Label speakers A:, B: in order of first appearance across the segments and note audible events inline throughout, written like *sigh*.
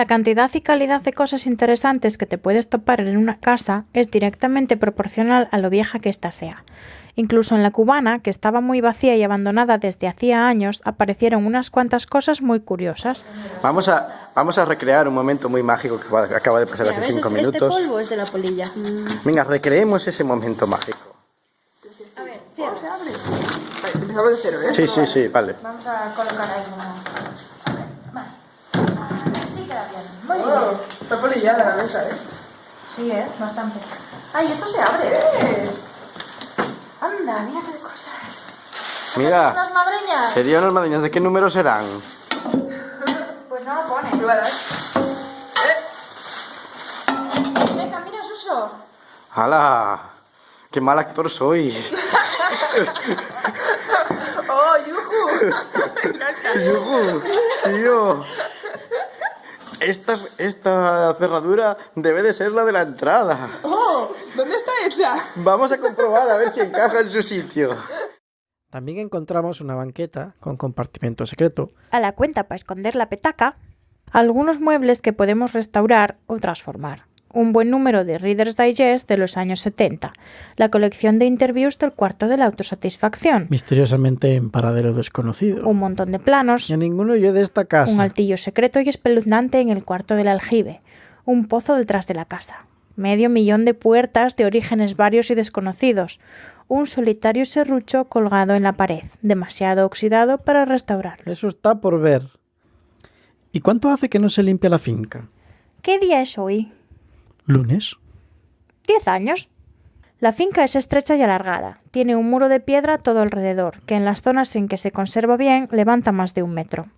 A: La cantidad y calidad de cosas interesantes que te puedes topar en una casa es directamente proporcional a lo vieja que ésta sea. Incluso en la cubana, que estaba muy vacía y abandonada desde hacía años, aparecieron unas cuantas cosas muy curiosas.
B: Vamos a, vamos a recrear un momento muy mágico que acaba de pasar hace cinco
A: este,
B: minutos.
A: Este polvo es de la polilla.
B: Venga, recreemos ese momento mágico.
A: A ver, cierra. se abre?
C: Empezamos de cero, ¿eh?
B: Sí, sí, sí, vale.
A: Vamos a colocar ahí una... Muy bien.
C: Está polillada la mesa, ¿eh?
A: Sí, ¿eh? Bastante. ¡Ay, esto se abre!
C: ¡Eh!
A: ¡Anda, mira qué cosas!
B: Mira,
A: ¡Unas madreñas!
B: serían unas madrinas. ¿De qué número serán?
A: Pues no lo pone.
C: Igual,
A: Venga, mira, Suso.
B: ¡Hala! ¡Qué mal actor soy! *laughs*
C: ¡Oh, yuju! *laughs*
B: ¡Yujú! ¡Tío! Esta, esta cerradura debe de ser la de la entrada.
C: ¡Oh! ¿Dónde está hecha?
B: Vamos a comprobar a ver si encaja en su sitio.
D: También encontramos una banqueta con compartimento secreto.
A: A la cuenta para esconder la petaca. Algunos muebles que podemos restaurar o transformar. Un buen número de Reader's Digest de los años 70. La colección de interviews del cuarto de la autosatisfacción.
D: Misteriosamente en paradero desconocido.
A: Un montón de planos.
D: Y a ninguno yo de esta casa.
A: Un altillo secreto y espeluznante en el cuarto del aljibe. Un pozo detrás de la casa. Medio millón de puertas de orígenes varios y desconocidos. Un solitario serrucho colgado en la pared, demasiado oxidado para restaurarlo.
D: Eso está por ver. ¿Y cuánto hace que no se limpia la finca?
A: ¿Qué día es hoy?
D: ¿Lunes?
A: Diez años. La finca es estrecha y alargada. Tiene un muro de piedra todo alrededor, que en las zonas en que se conserva bien levanta más de un metro.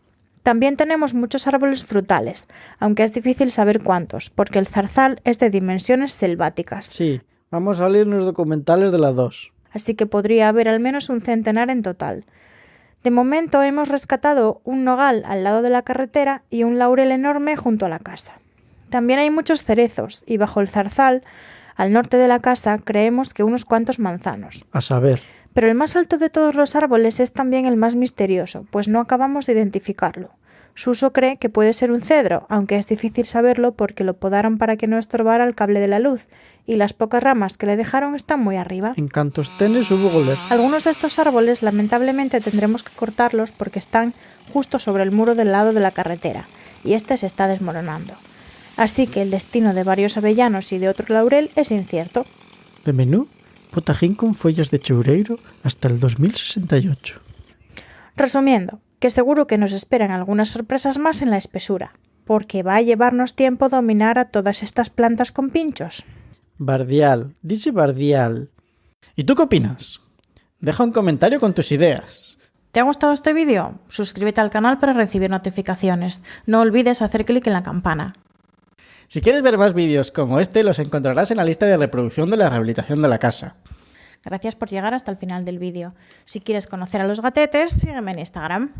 A: También tenemos muchos árboles frutales, aunque es difícil saber cuántos, porque el zarzal es de dimensiones selváticas.
D: Sí, vamos a leer los documentales de la 2.
A: Así que podría haber al menos un centenar en total. De momento hemos rescatado un nogal al lado de la carretera y un laurel enorme junto a la casa. También hay muchos cerezos y bajo el zarzal, al norte de la casa, creemos que unos cuantos manzanos.
D: A saber.
A: Pero el más alto de todos los árboles es también el más misterioso, pues no acabamos de identificarlo. Suso cree que puede ser un cedro, aunque es difícil saberlo porque lo podaron para que no estorbara el cable de la luz, y las pocas ramas que le dejaron están muy arriba.
D: En Cantostenes hubo goler.
A: Algunos de estos árboles lamentablemente tendremos que cortarlos porque están justo sobre el muro del lado de la carretera, y este se está desmoronando. Así que el destino de varios avellanos y de otro laurel es incierto.
D: De menú, potajín con follas de choureiro hasta el 2068.
A: Resumiendo, que seguro que nos esperan algunas sorpresas más en la espesura, porque va a llevarnos tiempo dominar a todas estas plantas con pinchos.
D: Bardial, dice Bardial. ¿Y tú qué opinas? Deja un comentario con tus ideas.
A: ¿Te ha gustado este vídeo? Suscríbete al canal para recibir notificaciones. No olvides hacer clic en la campana.
D: Si quieres ver más vídeos como este, los encontrarás en la lista de reproducción de la rehabilitación de la casa.
A: Gracias por llegar hasta el final del vídeo. Si quieres conocer a los gatetes, sígueme en Instagram.